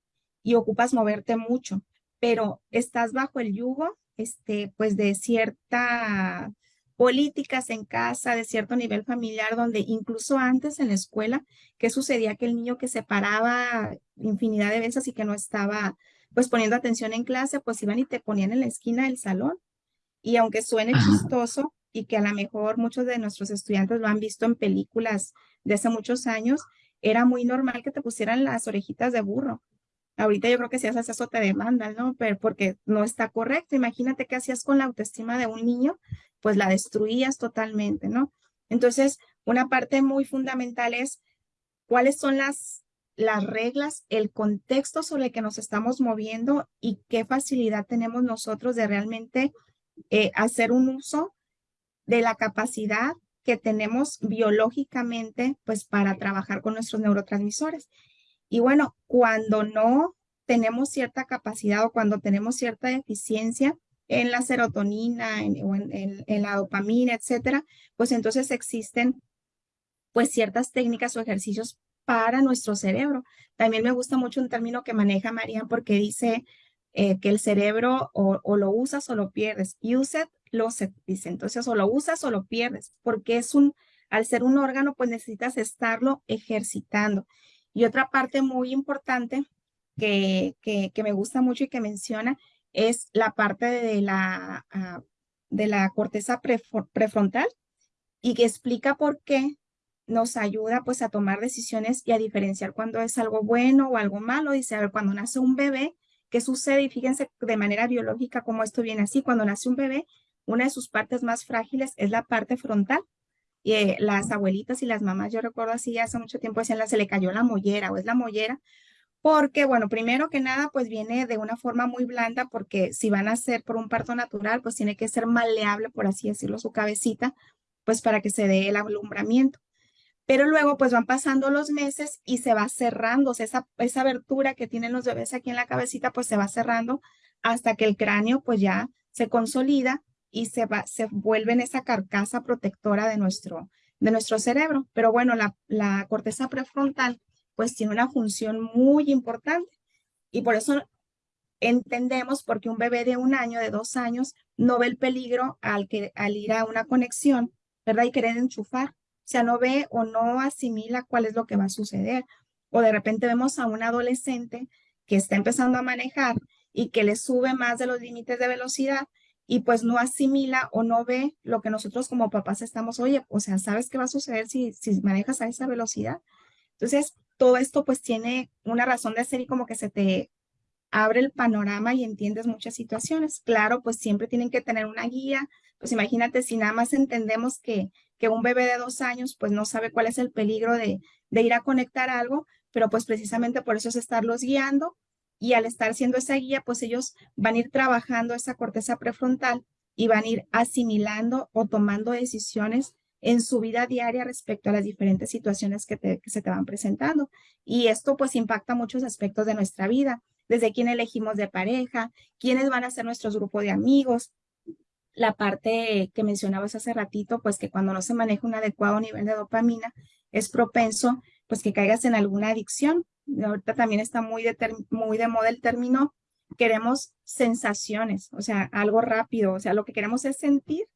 Speaker 3: y ocupas moverte mucho, pero estás bajo el yugo, este, pues, de cierta políticas en casa de cierto nivel familiar, donde incluso antes en la escuela, ¿qué sucedía? Que el niño que se paraba infinidad de veces y que no estaba pues poniendo atención en clase, pues iban y te ponían en la esquina del salón. Y aunque suene chistoso y que a lo mejor muchos de nuestros estudiantes lo han visto en películas de hace muchos años, era muy normal que te pusieran las orejitas de burro. Ahorita yo creo que si haces eso te demandan, ¿no? Pero porque no está correcto. Imagínate qué hacías con la autoestima de un niño pues la destruías totalmente, ¿no? Entonces, una parte muy fundamental es cuáles son las, las reglas, el contexto sobre el que nos estamos moviendo y qué facilidad tenemos nosotros de realmente eh, hacer un uso de la capacidad que tenemos biológicamente, pues para trabajar con nuestros neurotransmisores. Y bueno, cuando no tenemos cierta capacidad o cuando tenemos cierta deficiencia, en la serotonina en, o en, la dopamina, etcétera, pues entonces existen pues ciertas técnicas o ejercicios para nuestro cerebro. También me gusta mucho un término que maneja María porque dice eh, que el cerebro o, lo usas o lo pierdes. Use it, lose it, dice. Entonces, o lo usas o lo pierdes, porque es un, al ser un órgano, pues necesitas estarlo ejercitando. Y otra parte muy importante que, que, me gusta mucho y que menciona es la parte de la, ah, de la corteza prefrontal y que explica por qué nos ayuda pues a tomar decisiones y a diferenciar cuando es algo bueno o algo malo. Dice, a ver, cuando nace un bebé, ¿qué sucede? Y fíjense de manera biológica cómo esto viene así. Cuando nace un bebé, una de sus partes más frágiles es la parte frontal. Y eh, las abuelitas y las mamás, yo recuerdo así hace mucho tiempo decían, se le cayó la mollera o es la mollera, porque, bueno, primero que nada, pues viene de una forma muy blanda, porque si van a ser por un parto natural, pues tiene que ser maleable, por así decirlo, su cabecita, pues para que se dé el alumbramiento. Pero luego, pues van pasando los meses y se va cerrando, o sea, esa, esa abertura que tienen los bebés aquí en la cabecita, pues se va cerrando hasta que el cráneo, pues ya se consolida y se, va, se vuelve en esa carcasa protectora de nuestro, de nuestro cerebro. Pero bueno, la, la corteza prefrontal pues tiene una función muy importante. Y por eso entendemos porque un bebé de un año, de dos años, no ve el peligro al, que, al ir a una conexión, ¿verdad? Y querer enchufar. O sea, no ve o no asimila cuál es lo que va a suceder. O de repente vemos a un adolescente que está empezando a manejar y que le sube más de los límites de velocidad y pues no asimila o no ve lo que nosotros como papás estamos, oye, o sea, ¿sabes qué va a suceder si, si manejas a esa velocidad? Entonces, todo esto pues tiene una razón de ser y como que se te abre el panorama y entiendes muchas situaciones. Claro, pues siempre tienen que tener una guía. Pues imagínate si nada más entendemos que, que un bebé de dos años pues no sabe cuál es el peligro de, de ir a conectar algo, pero pues precisamente por eso es estarlos guiando y al estar siendo esa guía pues ellos van a ir trabajando esa corteza prefrontal y van a ir asimilando o tomando decisiones en su vida diaria respecto a las diferentes situaciones que, se te van presentando. Y esto pues impacta muchos aspectos de nuestra vida, desde quién elegimos de pareja, quiénes van a ser nuestros grupos de amigos, la parte que mencionabas hace ratito, pues que cuando no se maneja un adecuado nivel de dopamina, es propenso pues que caigas en alguna adicción. Ahorita también está muy de, muy de moda el término, queremos sensaciones, o sea, algo rápido, o sea, lo que queremos es sentir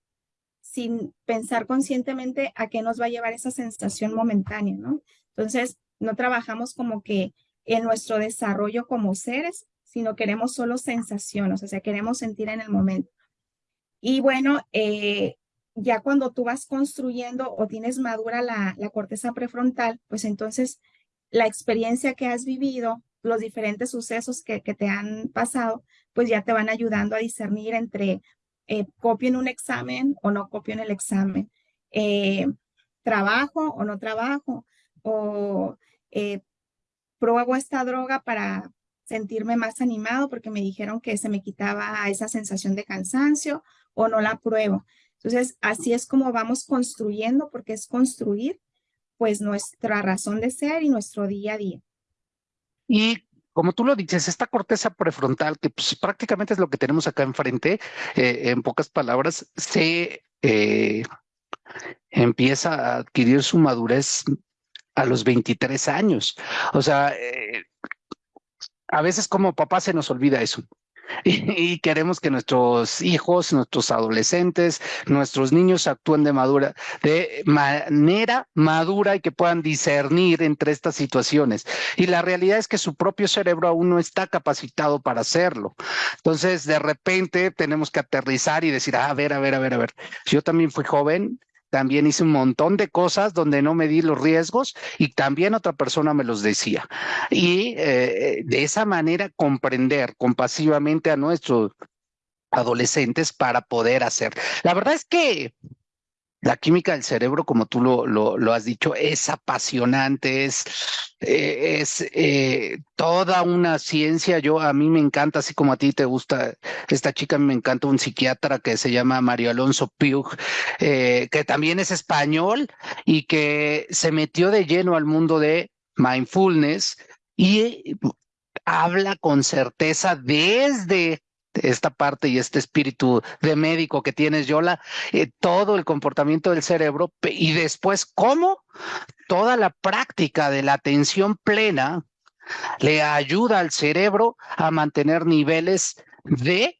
Speaker 3: sin pensar conscientemente a qué nos va a llevar esa sensación momentánea, ¿no? Entonces, no trabajamos como que en nuestro desarrollo como seres, sino queremos solo sensaciones, o sea, queremos sentir en el momento. Y bueno, eh, ya cuando tú vas construyendo o tienes madura la, corteza prefrontal, pues entonces la experiencia que has vivido, los diferentes sucesos que, te han pasado, pues ya te van ayudando a discernir entre eh, copio en un examen o no copio en el examen, eh, trabajo o no trabajo, o eh, pruebo esta droga para sentirme más animado porque me dijeron que se me quitaba esa sensación de cansancio o no la pruebo. Entonces, así es como vamos construyendo, porque es construir pues nuestra razón de ser y nuestro día a día.
Speaker 2: Y como tú lo dices, esta corteza prefrontal, que pues, prácticamente es lo que tenemos acá enfrente, eh, en pocas palabras, se eh, empieza a adquirir su madurez a los 23 años. O sea, eh, a veces como papá se nos olvida eso. y, queremos que nuestros hijos, nuestros adolescentes, nuestros niños actúen de madura, de manera madura y que puedan discernir entre estas situaciones. Y la realidad es que su propio cerebro aún no está capacitado para hacerlo. Entonces, de repente tenemos que aterrizar y decir, ah, a ver, a ver, a ver, a ver. Yo también fui joven, también hice un montón de cosas donde no me di los riesgos y también otra persona me los decía. Y eh, de esa manera comprender compasivamente a nuestros adolescentes para poder hacer. La verdad es que la química del cerebro, como tú lo, lo, has dicho, es apasionante, es, eh, es eh, toda una ciencia. Yo, a mí me encanta, así como a ti te gusta esta chica, me encanta un psiquiatra que se llama Mario Alonso Piug, eh, que también es español y que se metió de lleno al mundo de mindfulness y habla con certeza desde esta parte y este espíritu de médico que tienes, Yola, eh, todo el comportamiento del cerebro y después cómo toda la práctica de la atención plena le ayuda al cerebro a mantener niveles de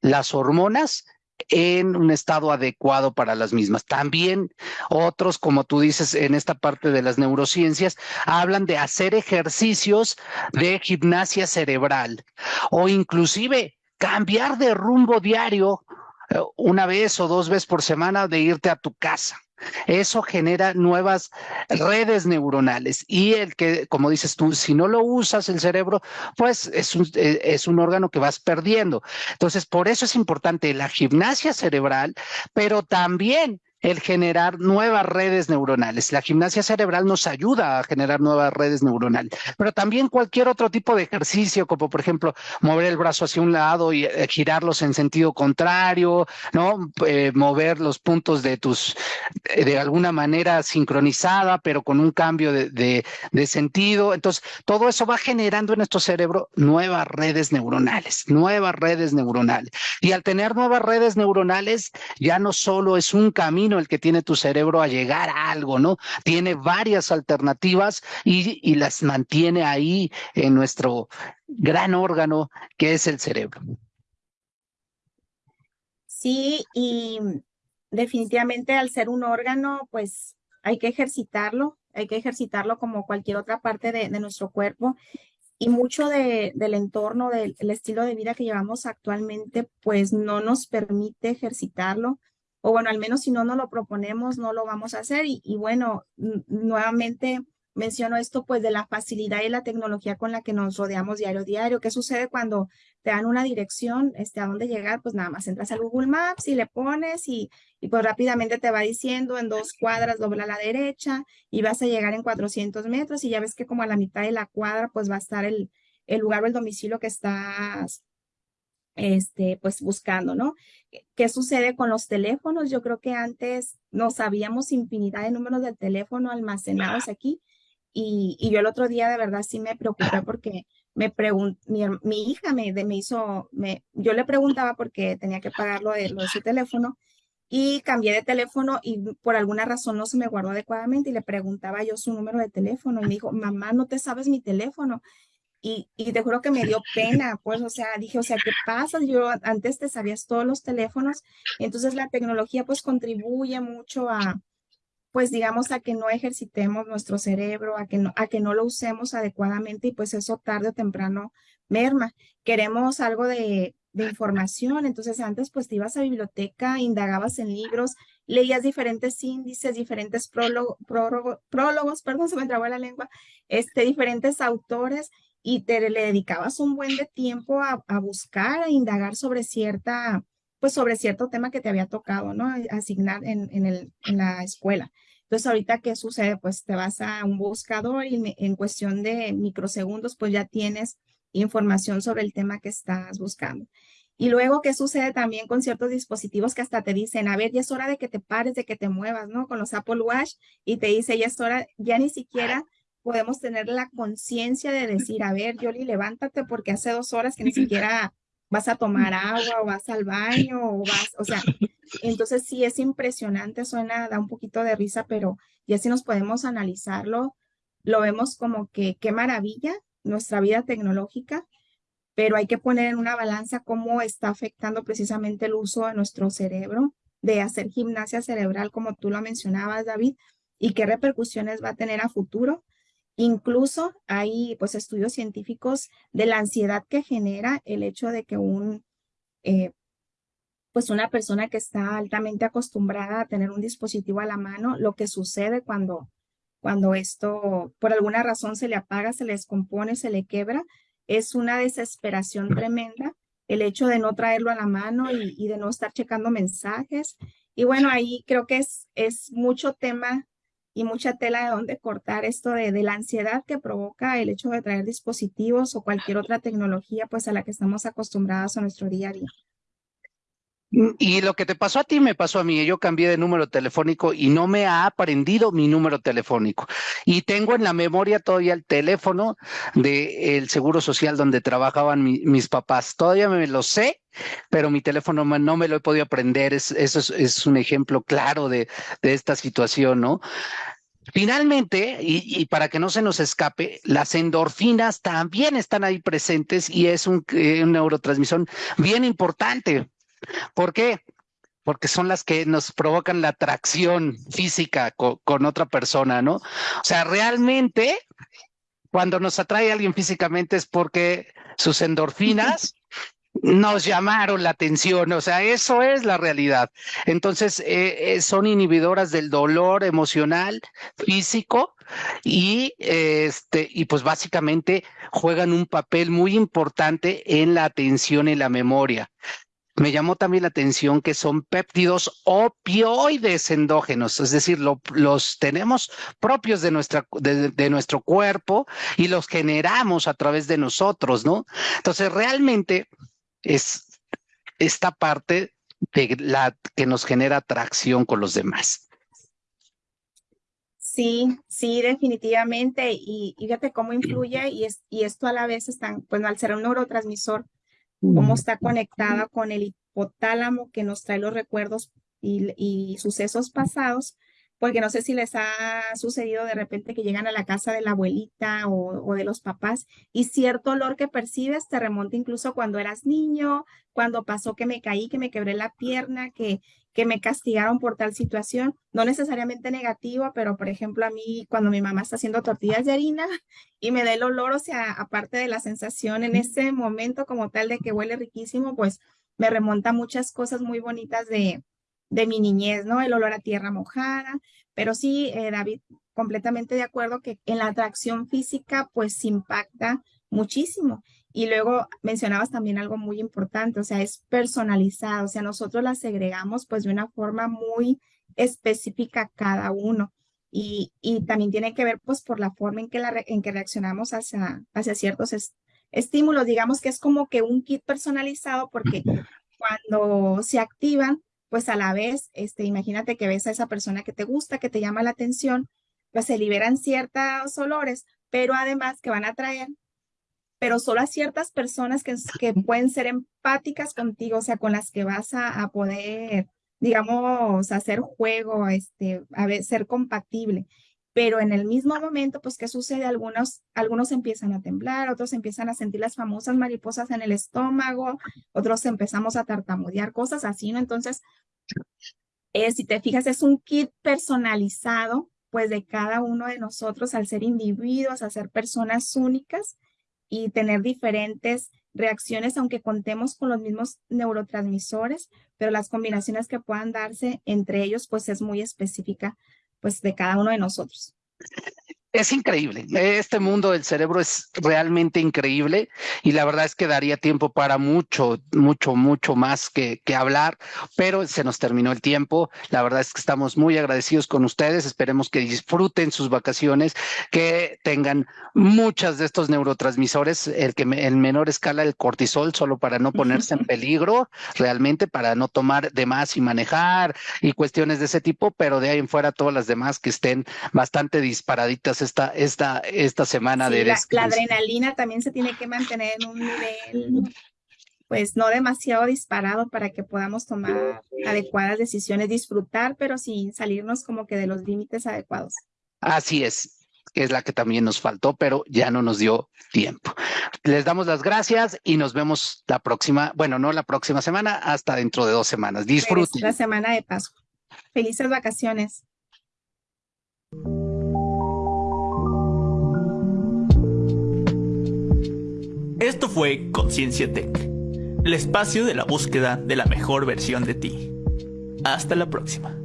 Speaker 2: las hormonas en un estado adecuado para las mismas. También otros, como tú dices en esta parte de las neurociencias, hablan de hacer ejercicios de gimnasia cerebral o inclusive cambiar de rumbo diario eh, una vez o dos veces por semana de irte a tu casa. Eso genera nuevas redes neuronales y el que, como dices tú, si no lo usas el cerebro, pues es un, eh, es un órgano que vas perdiendo. Entonces, por eso es importante la gimnasia cerebral, pero también el generar nuevas redes neuronales. La gimnasia cerebral nos ayuda a generar nuevas redes neuronales, pero también cualquier otro tipo de ejercicio, como por ejemplo mover el brazo hacia un lado y eh, girarlos en sentido contrario, ¿no? Eh, mover los puntos de tus, eh, de alguna manera sincronizada, pero con un cambio de, de, de sentido. Entonces, todo eso va generando en nuestro cerebro nuevas redes neuronales, nuevas redes neuronales. Y al tener nuevas redes neuronales, ya no solo es un camino el que tiene tu cerebro a llegar a algo, ¿no? Tiene varias alternativas y, las mantiene ahí en nuestro gran órgano que es el cerebro.
Speaker 3: Sí, y definitivamente al ser un órgano, pues hay que ejercitarlo, hay que ejercitarlo como cualquier otra parte de, de nuestro cuerpo. Y mucho de, del entorno, del estilo de vida que llevamos actualmente, pues no nos permite ejercitarlo o bueno, al menos si no nos lo proponemos, no lo vamos a hacer. Y, y bueno, nuevamente menciono esto pues de la facilidad y la tecnología con la que nos rodeamos diario a diario. ¿Qué sucede cuando te dan una dirección este, a dónde llegar? Pues nada más entras a Google Maps y le pones y, y pues rápidamente te va diciendo en dos cuadras dobla a la derecha y vas a llegar en 400 metros y ya ves que como a la mitad de la cuadra pues va a estar el, el lugar o el domicilio que estás este, pues buscando, ¿no? ¿Qué sucede con los teléfonos? Yo creo que antes no sabíamos infinidad de números de teléfono almacenados aquí y, y yo el otro día de verdad sí me preocupé porque me preguntó, mi, mi, hija me, de, me hizo, me, yo le preguntaba porque tenía que pagar lo de, lo de su teléfono y cambié de teléfono y por alguna razón no se me guardó adecuadamente y le preguntaba yo su número de teléfono y me dijo, mamá, no te sabes mi teléfono. Y, y, te juro que me dio pena, pues, o sea, dije, o sea, ¿qué pasa? Yo antes te sabías todos los teléfonos, entonces la tecnología pues contribuye mucho a, pues digamos, a que no ejercitemos nuestro cerebro, a que no, a que no lo usemos adecuadamente y pues eso tarde o temprano merma. Queremos algo de, de información, entonces antes pues te ibas a biblioteca, indagabas en libros, leías diferentes índices, diferentes prólogo, prólogo, prólogos, perdón, se me trabó la lengua, este, diferentes autores y te le dedicabas un buen de tiempo a, a buscar, a indagar sobre cierta, pues sobre cierto tema que te había tocado, ¿no? Asignar en, en, el, en la escuela. Entonces, ahorita, ¿qué sucede? Pues te vas a un buscador y en cuestión de microsegundos, pues ya tienes información sobre el tema que estás buscando. Y luego, ¿qué sucede también con ciertos dispositivos que hasta te dicen, a ver, ya es hora de que te pares, de que te muevas, ¿no? Con los Apple Watch y te dice, ya es hora, ya ni siquiera podemos tener la conciencia de decir, a ver, Yoli, levántate porque hace dos horas que ni siquiera vas a tomar agua o vas al baño o vas, o sea, entonces sí es impresionante, suena, da un poquito de risa, pero ya si nos podemos analizarlo, lo vemos como que qué maravilla nuestra vida tecnológica, pero hay que poner en una balanza cómo está afectando precisamente el uso de nuestro cerebro, de hacer gimnasia cerebral, como tú lo mencionabas, David, y qué repercusiones va a tener a futuro Incluso hay pues estudios científicos de la ansiedad que genera el hecho de que un, eh, pues una persona que está altamente acostumbrada a tener un dispositivo a la mano, lo que sucede cuando, cuando esto por alguna razón se le apaga, se le descompone, se le quebra, es una desesperación tremenda el hecho de no traerlo a la mano y, y de no estar checando mensajes. Y bueno, ahí creo que es, es mucho tema y mucha tela de donde cortar esto de, de, la ansiedad que provoca el hecho de traer dispositivos o cualquier otra tecnología pues a la que estamos acostumbrados a nuestro día a día.
Speaker 2: Y lo que te pasó a ti me pasó a mí. Yo cambié de número telefónico y no me ha aprendido mi número telefónico. Y tengo en la memoria todavía el teléfono del Seguro Social donde trabajaban mi, mis papás. Todavía me lo sé, pero mi teléfono no me lo he podido aprender. Es, eso es, un ejemplo claro de, de, esta situación, ¿no? Finalmente, y, para que no se nos escape, las endorfinas también están ahí presentes y es un, eh, un neurotransmisión bien importante ¿Por qué? Porque son las que nos provocan la atracción física con, con otra persona, ¿no? O sea, realmente, cuando nos atrae a alguien físicamente es porque sus endorfinas nos llamaron la atención, o sea, eso es la realidad. Entonces, eh, eh, son inhibidoras del dolor emocional, físico, y este, y pues básicamente juegan un papel muy importante en la atención y la memoria. Me llamó también la atención que son péptidos opioides endógenos, es decir, los tenemos propios de, nuestra, de, nuestro cuerpo y los generamos a través de nosotros, ¿no? Entonces, realmente es esta parte de la que nos genera atracción con los demás.
Speaker 3: Sí, sí, definitivamente. Y, fíjate cómo influye y, es, y esto a la vez está, bueno, al ser un neurotransmisor, cómo está conectada con el hipotálamo que nos trae los recuerdos y, y, sucesos pasados, porque no sé si les ha sucedido de repente que llegan a la casa de la abuelita o, o, de los papás y cierto olor que percibes te remonta incluso cuando eras niño, cuando pasó que me caí, que me quebré la pierna, que, que me castigaron por tal situación, no necesariamente negativa, pero por ejemplo a mí cuando mi mamá está haciendo tortillas de harina y me da el olor, o sea, aparte de la sensación en ese momento como tal de que huele riquísimo, pues me remonta muchas cosas muy bonitas de, de mi niñez, ¿no? El olor a tierra mojada, pero sí, eh, David, completamente de acuerdo que en la atracción física pues impacta muchísimo. Y luego mencionabas también algo muy importante, o sea, es personalizado, o sea, nosotros las segregamos pues de una forma muy específica cada uno. Y, y también tiene que ver pues por la forma en que, la, en que reaccionamos hacia, hacia ciertos estímulos. Digamos que es como que un kit personalizado porque cuando se activan, pues a la vez, este, imagínate que ves a esa persona que te gusta, que te llama la atención, pues se liberan ciertos olores, pero además que van a traer pero solo a ciertas personas que, que pueden ser empáticas contigo, o sea, con las que vas a, poder, digamos, hacer juego, este, a ver, ser compatible. Pero en el mismo momento, pues, ¿qué sucede? Algunos, algunos empiezan a temblar, otros empiezan a sentir las famosas mariposas en el estómago, otros empezamos a tartamudear, cosas así, ¿no? Entonces, eh, si te fijas, es un kit personalizado, pues, de cada uno de nosotros al ser individuos, a ser personas únicas y tener diferentes reacciones, aunque contemos con los mismos neurotransmisores, pero las combinaciones que puedan darse entre ellos, pues es muy específica, pues de cada uno de nosotros
Speaker 2: es increíble. Este mundo del cerebro es realmente increíble y la verdad es que daría tiempo para mucho, mucho, mucho más que, que, hablar, pero se nos terminó el tiempo. La verdad es que estamos muy agradecidos con ustedes. Esperemos que disfruten sus vacaciones, que tengan muchas de estos neurotransmisores, el que en menor escala el cortisol, solo para no ponerse en peligro, realmente para no tomar de más y manejar y cuestiones de ese tipo, pero de ahí en fuera todas las demás que estén bastante disparaditas esta, esta, esta semana de
Speaker 3: la, la, adrenalina también se tiene que mantener en un nivel, pues no demasiado disparado para que podamos tomar adecuadas decisiones, disfrutar, pero sin salirnos como que de los límites adecuados.
Speaker 2: Así es, es la que también nos faltó, pero ya no nos dio tiempo. Les damos las gracias y nos vemos la próxima, bueno, no la próxima semana, hasta dentro de dos semanas. Disfruten.
Speaker 3: La semana de Pascua. Felices vacaciones.
Speaker 1: Esto fue Conciencia Tech, el espacio de la búsqueda de la mejor versión de ti. Hasta la próxima.